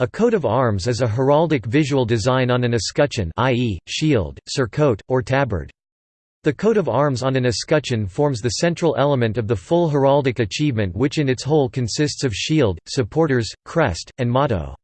A coat of arms is a heraldic visual design on an escutcheon i.e., shield, surcoat, or tabard. The coat of arms on an escutcheon forms the central element of the full heraldic achievement which in its whole consists of shield, supporters, crest, and motto.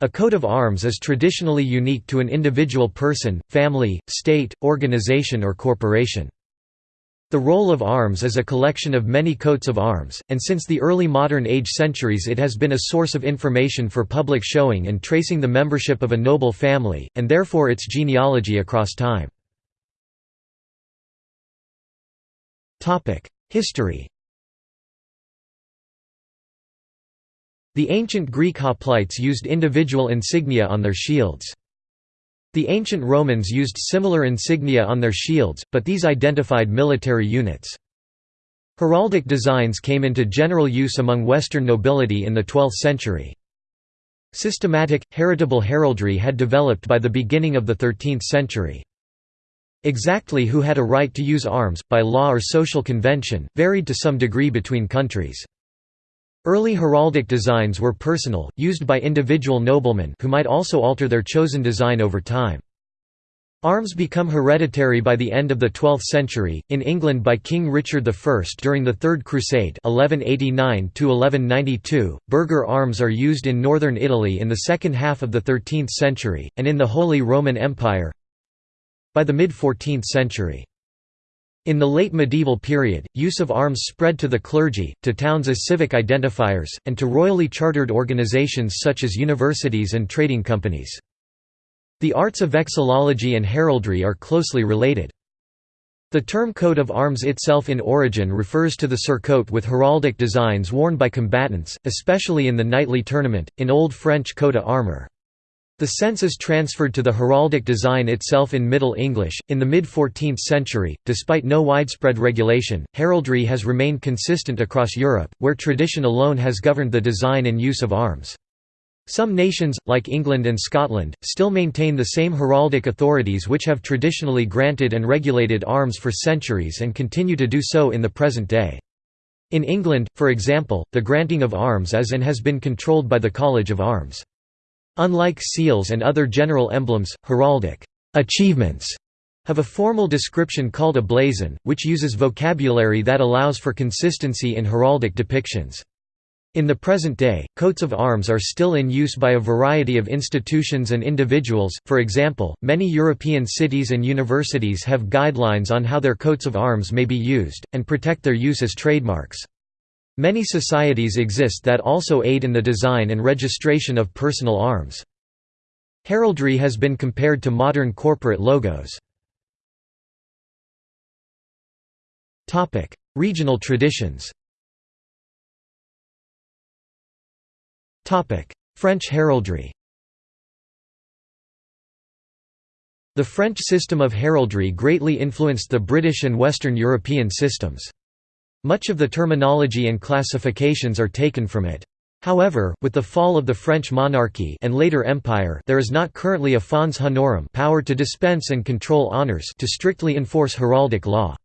A coat of arms is traditionally unique to an individual person, family, state, organization or corporation. The roll of arms is a collection of many coats of arms, and since the early modern age centuries it has been a source of information for public showing and tracing the membership of a noble family, and therefore its genealogy across time. History The ancient Greek hoplites used individual insignia on their shields. The ancient Romans used similar insignia on their shields, but these identified military units. Heraldic designs came into general use among Western nobility in the 12th century. Systematic, heritable heraldry had developed by the beginning of the 13th century. Exactly who had a right to use arms, by law or social convention, varied to some degree between countries. Early heraldic designs were personal, used by individual noblemen who might also alter their chosen design over time. Arms become hereditary by the end of the 12th century, in England by King Richard I during the Third Crusade 1189 Burgher arms are used in northern Italy in the second half of the 13th century, and in the Holy Roman Empire by the mid-14th century. In the late medieval period, use of arms spread to the clergy, to towns as civic identifiers, and to royally chartered organizations such as universities and trading companies. The arts of vexillology and heraldry are closely related. The term coat of arms itself in origin refers to the surcoat with heraldic designs worn by combatants, especially in the knightly tournament, in Old French coat armor. The sense is transferred to the heraldic design itself in Middle English. In the mid 14th century, despite no widespread regulation, heraldry has remained consistent across Europe, where tradition alone has governed the design and use of arms. Some nations, like England and Scotland, still maintain the same heraldic authorities which have traditionally granted and regulated arms for centuries and continue to do so in the present day. In England, for example, the granting of arms is and has been controlled by the College of Arms. Unlike seals and other general emblems, heraldic achievements have a formal description called a blazon, which uses vocabulary that allows for consistency in heraldic depictions. In the present day, coats of arms are still in use by a variety of institutions and individuals, for example, many European cities and universities have guidelines on how their coats of arms may be used, and protect their use as trademarks. Many societies exist that also aid in the design and registration of personal arms. Heraldry has been compared to modern corporate logos. Regional traditions French heraldry The French system of heraldry greatly influenced the British and Western European systems. Much of the terminology and classifications are taken from it. However, with the fall of the French monarchy and later empire there is not currently a fons honorum power to dispense and control honors to strictly enforce heraldic law.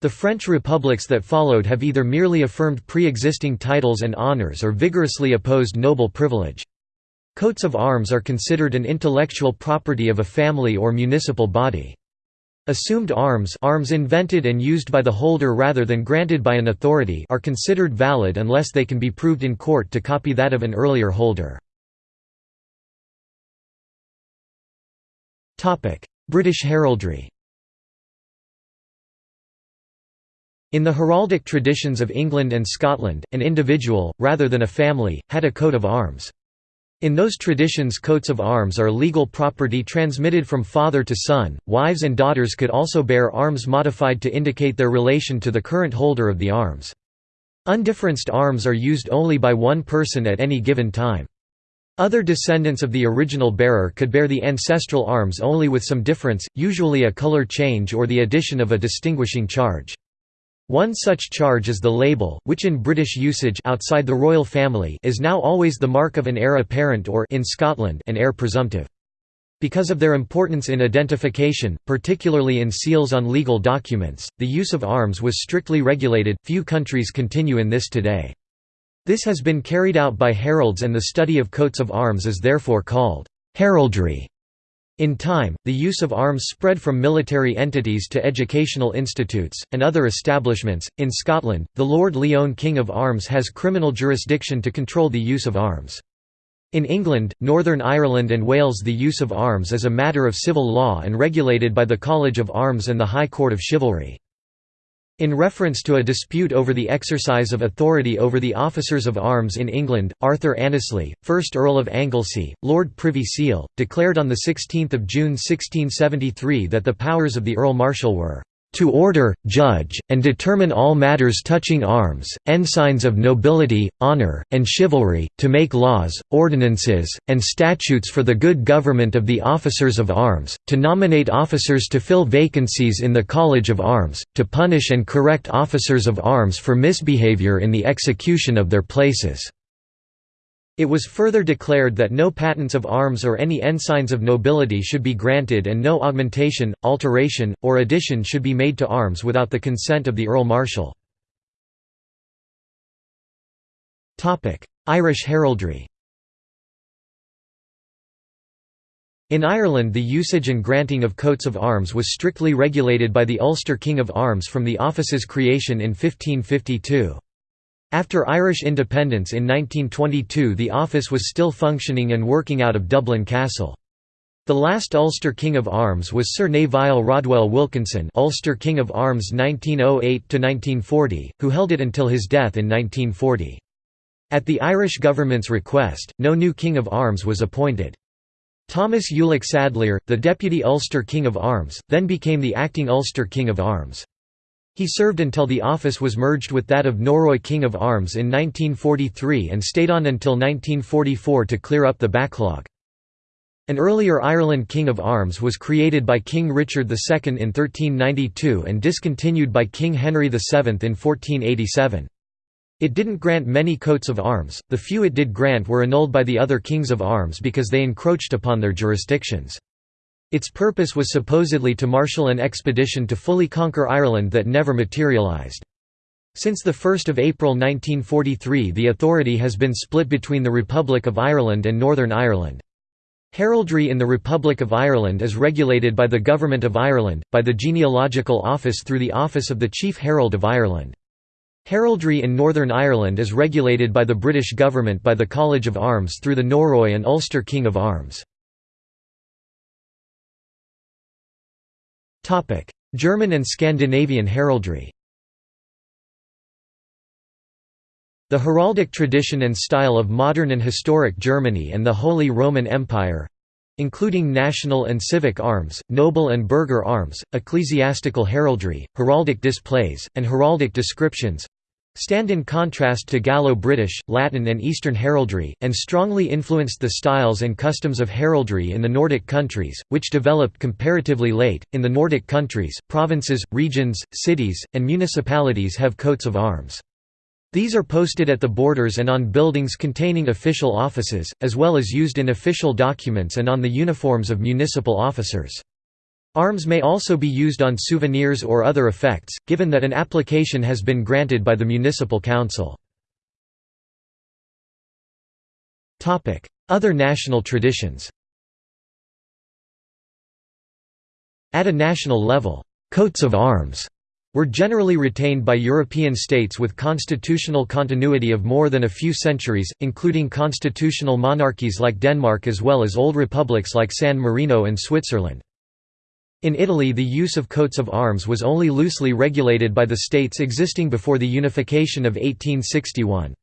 The French republics that followed have either merely affirmed pre-existing titles and honors or vigorously opposed noble privilege. Coats of arms are considered an intellectual property of a family or municipal body. Assumed arms arms invented and used by the holder rather than granted by an authority are considered valid unless they can be proved in court to copy that of an earlier holder. British heraldry In the heraldic traditions of England and Scotland, an individual, rather than a family, had a coat of arms. In those traditions coats of arms are legal property transmitted from father to son, wives and daughters could also bear arms modified to indicate their relation to the current holder of the arms. Undifferenced arms are used only by one person at any given time. Other descendants of the original bearer could bear the ancestral arms only with some difference, usually a color change or the addition of a distinguishing charge. One such charge is the label, which in British usage outside the royal family is now always the mark of an heir apparent or in Scotland an heir presumptive. Because of their importance in identification, particularly in seals on legal documents, the use of arms was strictly regulated, few countries continue in this today. This has been carried out by heralds and the study of coats of arms is therefore called heraldry. In time, the use of arms spread from military entities to educational institutes, and other establishments. In Scotland, the Lord Lyon King of Arms has criminal jurisdiction to control the use of arms. In England, Northern Ireland and Wales the use of arms is a matter of civil law and regulated by the College of Arms and the High Court of Chivalry. In reference to a dispute over the exercise of authority over the officers of arms in England, Arthur Annesley, 1st Earl of Anglesey, Lord Privy Seal, declared on 16 June 1673 that the powers of the Earl Marshal were to order, judge, and determine all matters touching arms, ensigns of nobility, honour, and chivalry, to make laws, ordinances, and statutes for the good government of the officers of arms, to nominate officers to fill vacancies in the College of Arms, to punish and correct officers of arms for misbehaviour in the execution of their places. It was further declared that no patents of arms or any ensigns of nobility should be granted and no augmentation, alteration, or addition should be made to arms without the consent of the Earl Marshal. Irish heraldry In Ireland the usage and granting of coats of arms was strictly regulated by the Ulster King of Arms from the office's creation in 1552. After Irish independence in 1922 the office was still functioning and working out of Dublin Castle. The last Ulster King of Arms was Sir Nevile Rodwell Wilkinson Ulster King of Arms 1908–1940, who held it until his death in 1940. At the Irish government's request, no new King of Arms was appointed. Thomas Ulick Sadleir, the deputy Ulster King of Arms, then became the acting Ulster King of Arms. He served until the office was merged with that of Norroy King of Arms in 1943 and stayed on until 1944 to clear up the backlog. An earlier Ireland King of Arms was created by King Richard II in 1392 and discontinued by King Henry VII in 1487. It didn't grant many coats of arms, the few it did grant were annulled by the other kings of arms because they encroached upon their jurisdictions. Its purpose was supposedly to marshal an expedition to fully conquer Ireland that never materialised. Since 1 April 1943 the authority has been split between the Republic of Ireland and Northern Ireland. Heraldry in the Republic of Ireland is regulated by the Government of Ireland, by the Genealogical Office through the Office of the Chief Herald of Ireland. Heraldry in Northern Ireland is regulated by the British Government by the College of Arms through the Norroy and Ulster King of Arms. German and Scandinavian heraldry The heraldic tradition and style of modern and historic Germany and the Holy Roman Empire—including national and civic arms, noble and burgher arms, ecclesiastical heraldry, heraldic displays, and heraldic descriptions, stand in contrast to Gallo-British, Latin and Eastern heraldry, and strongly influenced the styles and customs of heraldry in the Nordic countries, which developed comparatively late. In the Nordic countries, provinces, regions, cities, and municipalities have coats of arms. These are posted at the borders and on buildings containing official offices, as well as used in official documents and on the uniforms of municipal officers. Arms may also be used on souvenirs or other effects, given that an application has been granted by the municipal council. Other national traditions At a national level, «coats of arms» were generally retained by European states with constitutional continuity of more than a few centuries, including constitutional monarchies like Denmark as well as old republics like San Marino and Switzerland. In Italy the use of coats of arms was only loosely regulated by the states existing before the unification of 1861.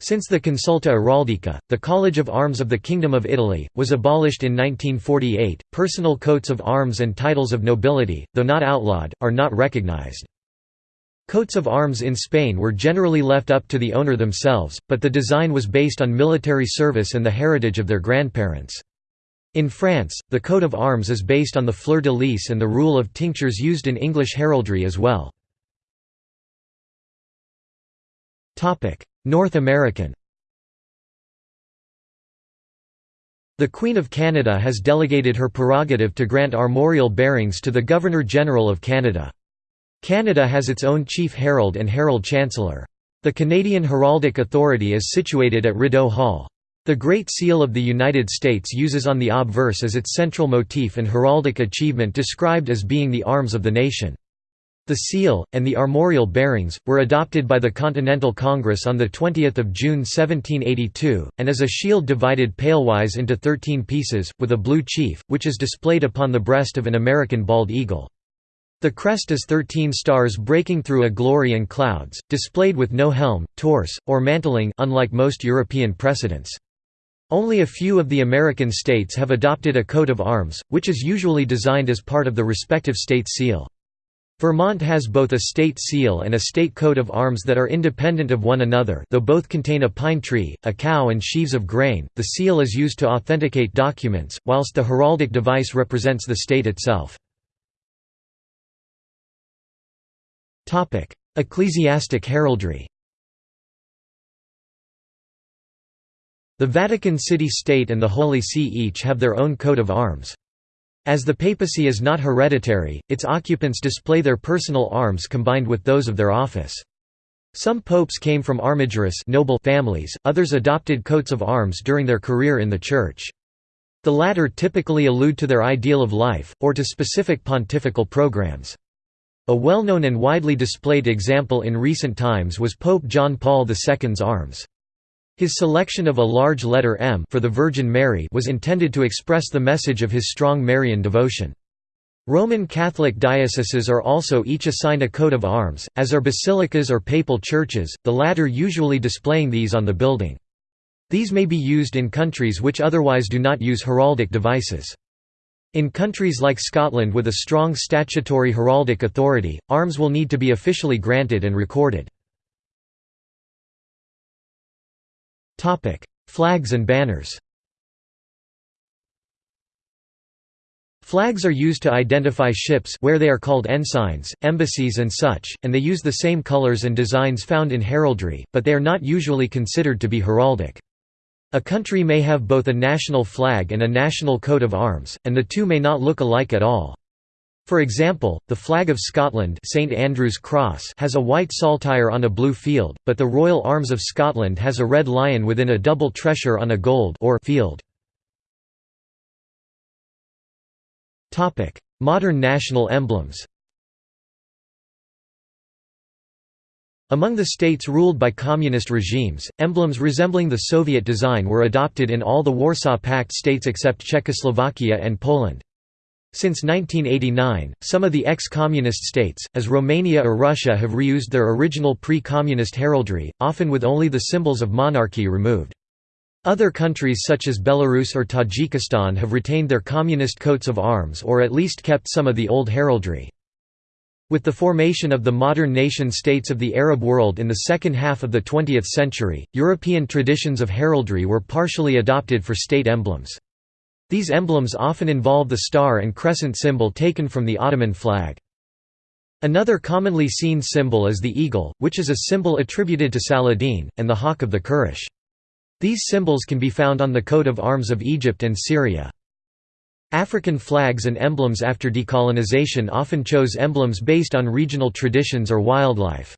Since the Consulta Heraldica, the College of Arms of the Kingdom of Italy, was abolished in 1948, personal coats of arms and titles of nobility, though not outlawed, are not recognized. Coats of arms in Spain were generally left up to the owner themselves, but the design was based on military service and the heritage of their grandparents. In France, the coat of arms is based on the fleur-de-lis and the rule of tinctures used in English heraldry as well. North American The Queen of Canada has delegated her prerogative to grant armorial bearings to the Governor-General of Canada. Canada has its own Chief Herald and Herald Chancellor. The Canadian Heraldic Authority is situated at Rideau Hall. The Great Seal of the United States uses on the obverse as its central motif and heraldic achievement described as being the arms of the nation. The seal, and the armorial bearings, were adopted by the Continental Congress on 20 June 1782, and as a shield divided palewise into thirteen pieces, with a blue chief, which is displayed upon the breast of an American bald eagle. The crest is thirteen stars breaking through a glory and clouds, displayed with no helm, torse, or mantling unlike most European precedents. Only a few of the American states have adopted a coat of arms, which is usually designed as part of the respective state seal. Vermont has both a state seal and a state coat of arms that are independent of one another though both contain a pine tree, a cow and sheaves of grain. The seal is used to authenticate documents, whilst the heraldic device represents the state itself. Ecclesiastic heraldry The Vatican City State and the Holy See each have their own coat of arms. As the papacy is not hereditary, its occupants display their personal arms combined with those of their office. Some popes came from armigerous noble families, others adopted coats of arms during their career in the Church. The latter typically allude to their ideal of life, or to specific pontifical programs. A well-known and widely displayed example in recent times was Pope John Paul II's arms. His selection of a large letter M for the Virgin Mary was intended to express the message of his strong Marian devotion. Roman Catholic dioceses are also each assigned a coat of arms, as are basilicas or papal churches, the latter usually displaying these on the building. These may be used in countries which otherwise do not use heraldic devices. In countries like Scotland with a strong statutory heraldic authority, arms will need to be officially granted and recorded. Flags and banners Flags are used to identify ships where they are called ensigns, embassies and such, and they use the same colors and designs found in heraldry, but they are not usually considered to be heraldic. A country may have both a national flag and a national coat of arms, and the two may not look alike at all. For example, the flag of Scotland St Andrew's Cross has a white saltire on a blue field, but the Royal Arms of Scotland has a red lion within a double tressure on a gold or field. Modern national emblems Among the states ruled by communist regimes, emblems resembling the Soviet design were adopted in all the Warsaw Pact states except Czechoslovakia and Poland. Since 1989, some of the ex-communist states, as Romania or Russia have reused their original pre-communist heraldry, often with only the symbols of monarchy removed. Other countries such as Belarus or Tajikistan have retained their communist coats of arms or at least kept some of the old heraldry. With the formation of the modern nation-states of the Arab world in the second half of the 20th century, European traditions of heraldry were partially adopted for state emblems. These emblems often involve the star and crescent symbol taken from the Ottoman flag. Another commonly seen symbol is the eagle, which is a symbol attributed to Saladin, and the hawk of the Kurdish. These symbols can be found on the coat of arms of Egypt and Syria. African flags and emblems after decolonization often chose emblems based on regional traditions or wildlife.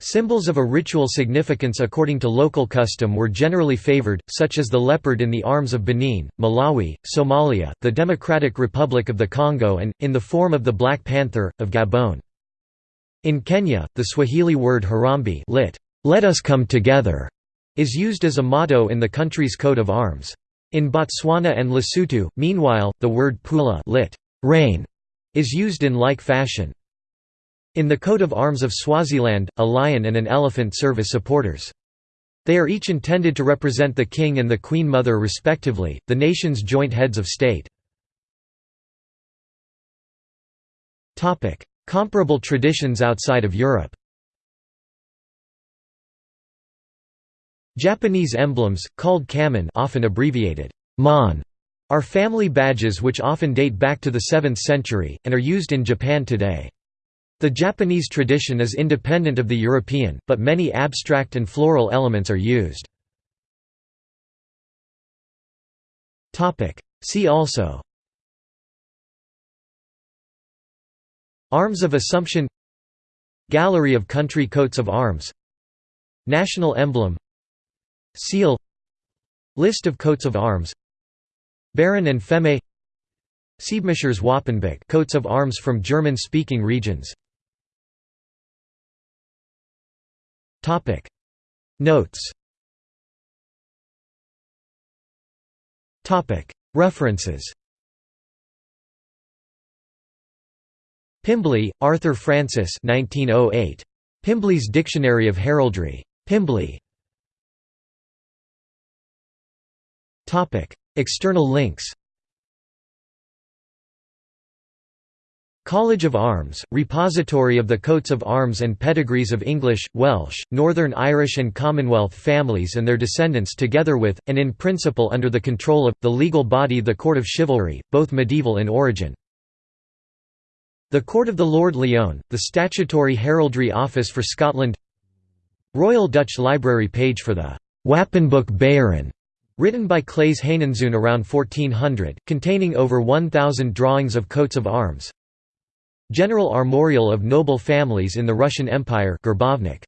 Symbols of a ritual significance according to local custom were generally favored, such as the leopard in the arms of Benin, Malawi, Somalia, the Democratic Republic of the Congo and, in the form of the Black Panther, of Gabon. In Kenya, the Swahili word Harambee lit, "'Let us come together' is used as a motto in the country's coat of arms. In Botswana and Lesotho, meanwhile, the word pula lit, rain, is used in like fashion. In the coat of arms of Swaziland, a lion and an elephant serve as supporters. They are each intended to represent the king and the queen mother respectively, the nation's joint heads of state. Comparable traditions outside of Europe Japanese emblems, called kamon often abbreviated mon, are family badges which often date back to the 7th century, and are used in Japan today. The Japanese tradition is independent of the European, but many abstract and floral elements are used. See also. Arms of Assumption. Gallery of country coats of arms. National emblem. Seal. List of coats of arms. Baron and Feme. Siebmachers Wappenbuch coats of arms from German-speaking regions Notes References Pimbley, Arthur Francis 1908. Pimbley's Dictionary of Heraldry. Pimbley. External links College of Arms, repository of the coats of arms and pedigrees of English, Welsh, Northern Irish and Commonwealth families and their descendants together with, and in principle under the control of, the legal body the Court of Chivalry, both medieval in origin. The Court of the Lord Lyon, the statutory heraldry office for Scotland Royal Dutch Library page for the Wapenboek Beieren, written by Claes Heinenzoon around 1400, containing over 1,000 drawings of coats of arms General Armorial of Noble Families in the Russian Empire Gerbovnik.